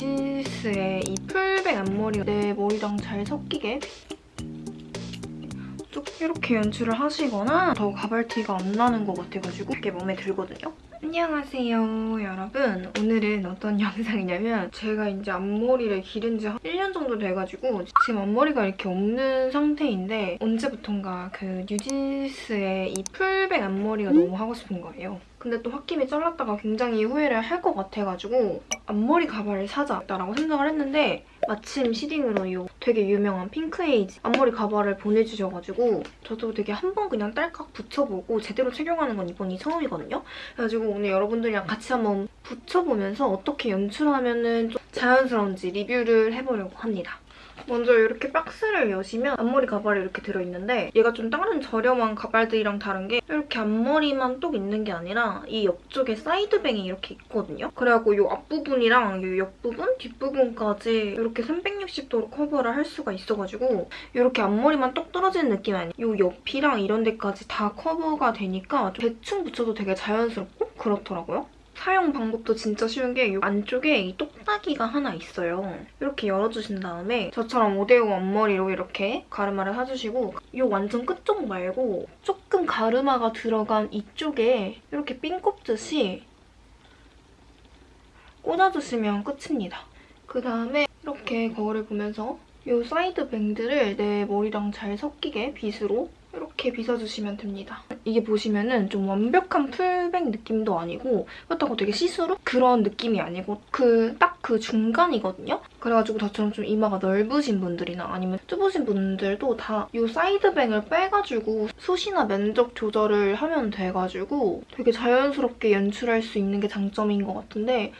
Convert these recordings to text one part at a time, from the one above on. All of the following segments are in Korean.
뉴진스의 이 풀백 앞머리가 내 머리랑 잘 섞이게 쭉 이렇게 연출을 하시거나 더 가발티가 안 나는 것 같아가지고 되게 마음에 들거든요. 안녕하세요 여러분. 오늘은 어떤 영상이냐면 제가 이제 앞머리를 기른 지한 1년 정도 돼가지고 지금 앞머리가 이렇게 없는 상태인데 언제부턴가 그 뉴진스의 이 풀백 앞머리가 너무 하고 싶은 거예요. 근데 또 홧김에 잘랐다가 굉장히 후회를 할 것 같아가지고 앞머리 가발을 사자라고 생각을 했는데 마침 시딩으로 이 되게 유명한 핑크에이지 앞머리 가발을 보내주셔가지고 저도 되게 한 번 그냥 딸깍 붙여보고 제대로 착용하는 건 이번이 처음이거든요. 그래가지고 오늘 여러분들이랑 같이 한번 붙여보면서 어떻게 연출하면 좀 자연스러운지 리뷰를 해보려고 합니다. 먼저 이렇게 박스를 여시면 앞머리 가발이 이렇게 들어있는데 얘가 좀 다른 저렴한 가발들이랑 다른 게 이렇게 앞머리만 똑 있는 게 아니라 이 옆쪽에 side bang이 이렇게 있거든요. 그래갖고 이 앞부분이랑 이 옆부분, 뒷부분까지 이렇게 360도로 커버를 할 수가 있어가지고 이렇게 앞머리만 똑 떨어지는 느낌이 아니에요. 이 옆이랑 이런 데까지 다 커버가 되니까 대충 붙여도 되게 자연스럽고 그렇더라고요. 사용 방법도 진짜 쉬운 게 이 안쪽에 이 똑딱이가 하나 있어요. 이렇게 열어주신 다음에 저처럼 오대오 앞머리로 이렇게 가르마를 타주시고 이 완전 끝쪽 말고 조금 가르마가 들어간 이쪽에 이렇게 핀 꼽듯이 꽂아주시면 끝입니다. 그 다음에 이렇게 거울을 보면서 이 side bang을 내 머리랑 잘 섞이게 빗으로 이렇게 빗어주시면 됩니다. 이게 보시면은 좀 완벽한 full bang 느낌도 아니고 그렇다고 되게 시스루? 그런 느낌이 아니고 그 딱 그 중간이거든요? 그래가지고 저처럼 좀 이마가 넓으신 분들이나 아니면 좁으신 분들도 다 이 side bang을 빼가지고 숱이나 면적 조절을 하면 돼가지고 되게 자연스럽게 연출할 수 있는 게 장점인 것 같은데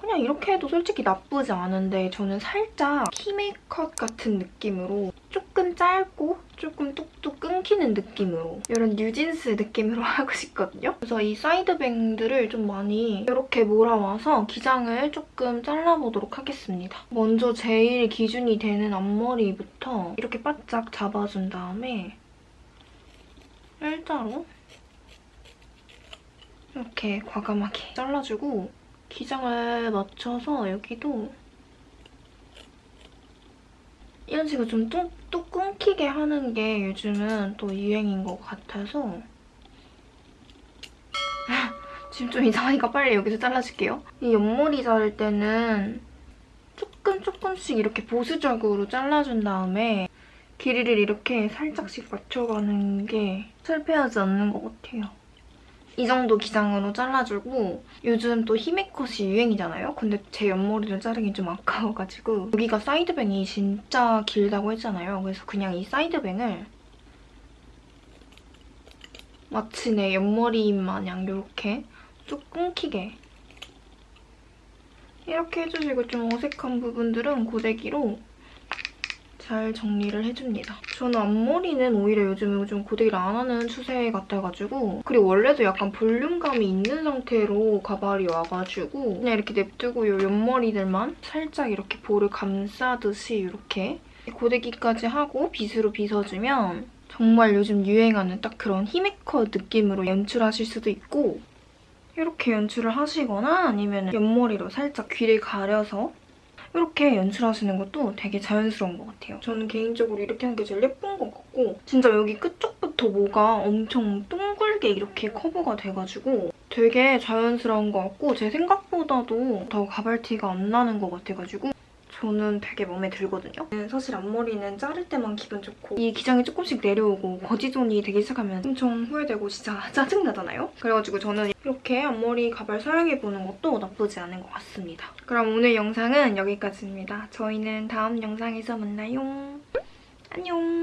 그냥 이렇게 해도 솔직히 나쁘지 않은데 저는 살짝 키메이컷 같은 느낌으로 조금 짧고 조금 뚝뚝 끊기는 느낌으로 이런 뉴진스 느낌으로 하고 싶거든요. 그래서 이 사이드뱅들을 좀 많이 이렇게 몰아와서 기장을 조금 잘라보도록 하겠습니다. 먼저 제일 기준이 되는 앞머리부터 이렇게 바짝 잡아준 다음에 일자로 이렇게 과감하게 잘라주고 기장을 맞춰서 여기도 이런 식으로 좀 뚝뚝 끊기게 하는 게 요즘은 또 유행인 것 같아서 지금 좀 이상하니까 빨리 여기서 잘라줄게요. 이 옆머리 자를 때는 조금 조금씩 이렇게 보수적으로 잘라준 다음에 길이를 이렇게 살짝씩 맞춰가는 게 실패하지 않는 것 같아요. 이 정도 기장으로 잘라주고 요즘 또 히메컷이 유행이잖아요? 근데 제 옆머리를 자르긴 좀 아까워가지고 여기가 사이드뱅이 진짜 길다고 했잖아요. 그래서 그냥 이 사이드뱅을 마치 내 옆머리 마냥 이렇게 쭉 끊기게 이렇게 해주시고 좀 어색한 부분들은 고데기로 잘 정리를 해줍니다. 저는 앞머리는 오히려 요즘 좀 고데기를 안 하는 추세 같아가지고 그리고 원래도 약간 볼륨감이 있는 상태로 가발이 와가지고 그냥 이렇게 냅두고 이 옆머리들만 살짝 이렇게 볼을 감싸듯이 이렇게 고데기까지 하고 빗으로 빗어주면 정말 요즘 유행하는 딱 그런 히메컷 느낌으로 연출하실 수도 있고 이렇게 연출을 하시거나 아니면 옆머리로 살짝 귀를 가려서 이렇게 연출하시는 것도 되게 자연스러운 것 같아요. 저는 개인적으로 이렇게 하는 게 제일 예쁜 것 같고 진짜 여기 끝쪽부터 뭐가 엄청 둥글게 이렇게 커버가 돼가지고 되게 자연스러운 것 같고 제 생각보다도 더 가발티가 안 나는 것 같아가지고 저는 되게 마음에 들거든요. 사실 앞머리는 자를 때만 기분 좋고 이 기장이 조금씩 내려오고 거지존이 되기 시작하면 엄청 후회되고 진짜 짜증나잖아요? 그래가지고 저는 이렇게 앞머리 가발 사용해보는 것도 나쁘지 않은 것 같습니다. 그럼 오늘 영상은 여기까지입니다. 저희는 다음 영상에서 만나요. 안녕!